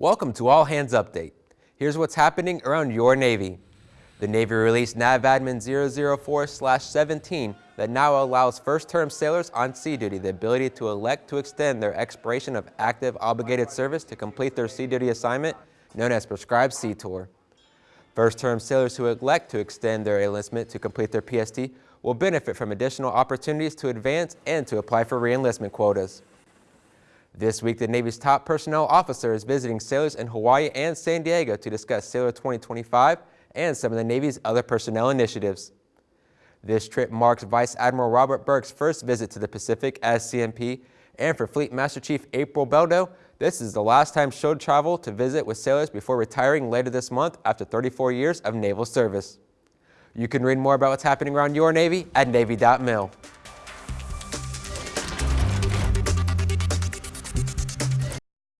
Welcome to All Hands Update. Here's what's happening around your Navy. The Navy released NAVADMIN 004-17 that now allows first-term sailors on sea duty the ability to elect to extend their expiration of active obligated service to complete their sea duty assignment, known as Prescribed Sea Tour. First-term sailors who elect to extend their enlistment to complete their PST will benefit from additional opportunities to advance and to apply for reenlistment quotas. This week, the Navy's top personnel officer is visiting sailors in Hawaii and San Diego to discuss Sailor 2025 and some of the Navy's other personnel initiatives. This trip marks Vice Admiral Robert Burke's first visit to the Pacific as CNP, and for Fleet Master Chief April Beldo, this is the last time she'll travel to visit with sailors before retiring later this month after 34 years of naval service. You can read more about what's happening around your Navy at Navy.mil.